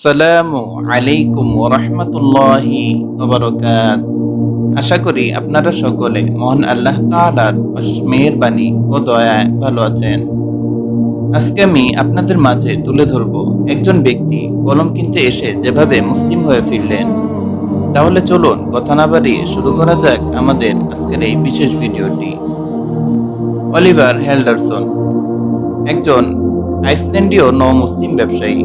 আসসালামু আলাইকুম ওরহমতুল্লাহি ওবরকাত আশা করি আপনারা সকলে মহান আল্লাহ তাআলার অশেষ বাণী ও দয়ায় ভালো আছেন। আজকে আমি আপনাদের মাঝে তুলে ধরব একজন ব্যক্তি কলম কিনতে এসে যেভাবে মুসলিম হয়ে ফিরলেন। তাহলে চলুন কথা না বাড়িয়ে শুরু করা যাক আমাদের আজকের এই বিশেষ ভিডিওটি। অলিভার হেল্ডারসন, একজন আইসল্যান্ডীয় ন মুসলিম ব্যবসায়ী।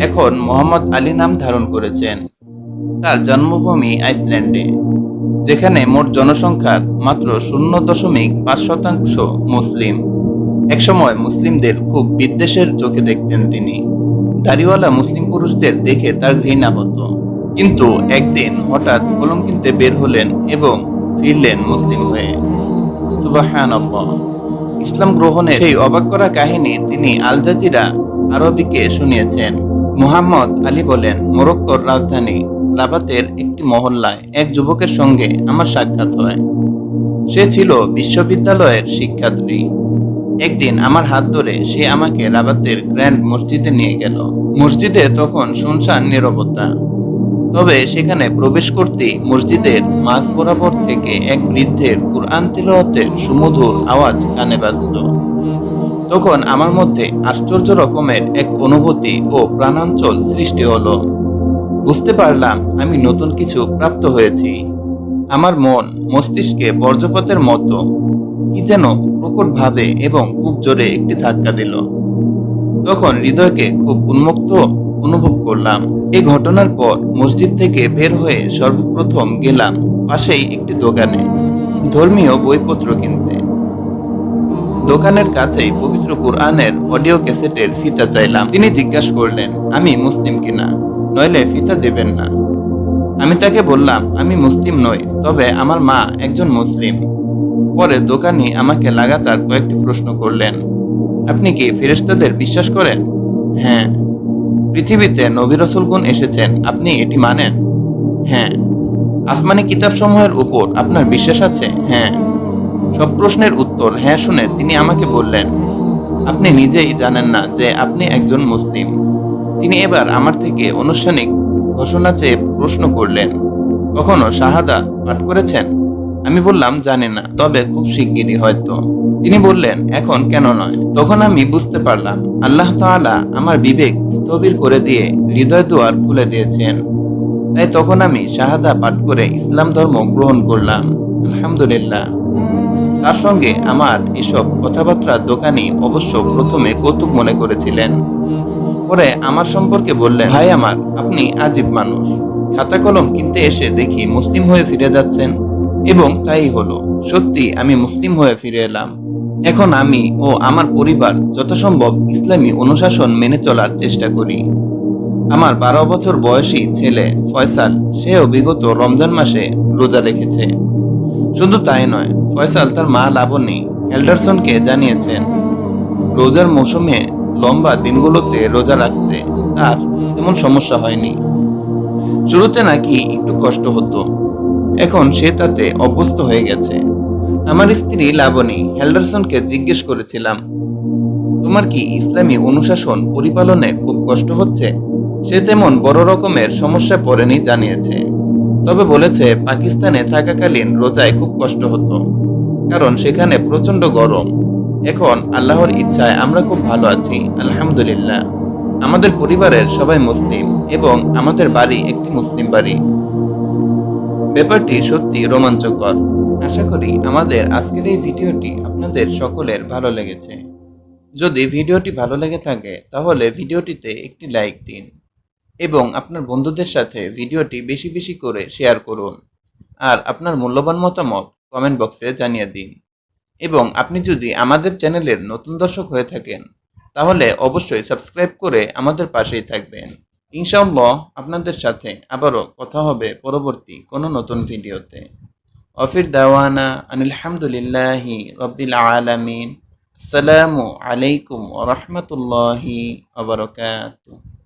এখন মোহাম্মদ আলী নাম ধারণ করেছেন। তার জন্মভূমি আইসল্যান্ডে, যেখানে মোট জনসংখ্যার মাত্র শূন্য দশমিক পাঁচ শতাংশ মুসলিম। একসময় মুসলিমদের খুব বিদ্বেষের চোখে দেখতেন তিনি। দাড়িওয়ালা মুসলিম পুরুষদের দেখে তার ঘৃণা হতো। কিন্তু একদিন হঠাৎ কলম কিনতে বের হলেন এবং ফিরলেন মুসলিম হয়ে। সুবাহান ইসলাম গ্রহণের সেই অবাক করা কাহিনী তিনি আল জাজিরা আরবিকে শুনিয়েছেন। মুহাম্মদ আলী বলেন, মোরক্কোর রাজধানী রাবাতের একটি মহল্লায় এক যুবকের সঙ্গে আমার সাক্ষাৎ হয়। সে ছিল বিশ্ববিদ্যালয়ের শিক্ষার্থী। একদিন আমার হাত ধরে সে আমাকে রাবাতের গ্র্যান্ড মসজিদে নিয়ে গেল। মসজিদে তখন শুনশান নীরবতা। তবে সেখানে প্রবেশ করতেই মসজিদের মাঝ বরাবর থেকে এক বৃদ্ধের কুরআন তিলাওয়াতের সুমধুর আওয়াজ কানে বাজল তখন আমার মধ্যে আশ্চর্য রকমের এক অনুভূতি ও প্রাণাঞ্চল সৃষ্টি হলো। বুঝতে পারলাম আমি নতুন কিছু প্রাপ্ত হয়েছি। আমার মন মস্তিষ্কে বর্জ্যপাতের মতো কি যেন প্রকট ভাবে এবং খুব জোরে একটি ধাক্কা দিল। তখন হৃদয়কে খুব উন্মুক্ত অনুভব করলাম। এই ঘটনার পর মসজিদ থেকে বের হয়ে সর্বপ্রথম গেলাম পাশেই একটি দোকানে। ধর্মীয় বইপত্র কিনতে। দোকানের কাছেই পবিত্র কোরআনের অডিও ক্যাসেটের ফিতা চাইলাম। তিনি জিজ্ঞাসা করলেন, আমি মুসলিম কিনা? নইলে ফিতা দেবেন না। আমি তাকে বললাম, আমি মুসলিম নই, তবে আমার মা একজন মুসলিম। পরে দোকানি আমাকে লাগাতার কয়েকটি প্রশ্ন করলেন, আপনি কি ফেরেশতাদের বিশ্বাস করেন? হ্যাঁ। পৃথিবীতে নবী রসুলগুন এসেছেন, আপনি এটি মানেন? হ্যাঁ। আসমানি কিতাবসমূহের উপর আপনার বিশ্বাস আছে? হ্যাঁ। সব প্রশ্নের উত্তর হ্যাঁ শুনে তিনি আমাকে বললেন, আপনি নিজেই জানেন না যে আপনি একজন মুসলিম। তিনি এবার আমার থেকে আনুষ্ঠানিক ঘোষণা চেয়ে প্রশ্ন করলেন, কখনো শাহাদা পাঠ করেছেন? আমি বললাম, জানি না, তবে খুব শিগগিরই হয়তো। তিনি বললেন, এখন কেন নয়? তখন আমি বুঝতে পারলাম, আল্লাহ তাআলা আমার বিবেক স্থবির করে দিয়ে হৃদয় দুয়ার খুলে দিয়েছেন। তাই তখন আমি শাহাদা পাঠ করে ইসলাম ধর্ম গ্রহণ করলাম। আলহামদুলিল্লাহ। তার সঙ্গে আমার এসব কথাবার্তা দোকানি অবশ্য প্রথমে কৌতুক মনে করেছিলেন। পরে আমার সম্পর্কে বললেন, ভাই আমার, আপনি আজীব মানুষ। খাতা কলম কিনতে এসে দেখি মুসলিম হয়ে ফিরে যাচ্ছেন। এবং তাই হলো, সত্যি আমি মুসলিম হয়ে ফিরে এলাম। এখন আমি ও আমার পরিবার যথাসম্ভব ইসলামী অনুশাসন মেনে চলার চেষ্টা করি। আমার বারো বছর বয়সী ছেলে ফয়সাল, সেও বিগত রমজান মাসে রোজা রেখেছে। শুধু তাই নয়, ফয়সাল তার মা লাবণী হেল্ডারসনকে জানিয়েছেন, রোজার মৌসুমে লম্বা দিনগুলোতে রোজা রাখতে তার তেমন সমস্যা হয়নি। শুরুতে নাকি একটু কষ্ট হতো। এখন সে তাতে অভ্যস্ত হয়ে গেছে। আমার স্ত্রী লাবণী হেল্ডারসনকে জিজ্ঞেস করেছিলাম, তোমার কি ইসলামী অনুশাসন পরিপালনে খুব কষ্ট হচ্ছে? সে তেমন বড় রকমের সমস্যা পড়েনি, জানিয়েছে। তবে বলেছে, পাকিস্তানে থাকাকালীন রোজায় খুব কষ্ট হতো, কারণ সেখানে প্রচণ্ড গরম। এখন আল্লাহর ইচ্ছায় আমরা খুব ভালো আছি, আলহামদুলিল্লাহ। আমাদের পরিবারের সবাই মুসলিম এবং আমাদের বাড়ি একটি মুসলিম বাড়ি। ব্যাপারটি সত্যি রোমাঞ্চকর। আশা করি আমাদের আজকের এই ভিডিওটি আপনাদের সকলের ভালো লেগেছে। যদি ভিডিওটি ভালো লেগে থাকে, তাহলে ভিডিওটিতে একটি লাইক দিন। এবং আপনার বন্ধুদের সাথে ভিডিওটি বেশি বেশি করে শেয়ার করুন। আর আপনার মূল্যবান মতামত কমেন্ট বক্সে জানিয়ে দিন। এবং আপনি যদি আমাদের চ্যানেলের নতুন দর্শক হয়ে থাকেন, তাহলে অবশ্যই সাবস্ক্রাইব করে আমাদের পাশেই থাকবেন। ইনশাআল্লাহ আপনাদের সাথে আবারও কথা হবে পরবর্তী কোনো নতুন ভিডিওতে। অফির দাওয়ানা আনিলহামদুলিল্লাহি রব্বিল আলামিন। আসসালামু আলাইকুম ওরহমতুল্লাহি আবরকাত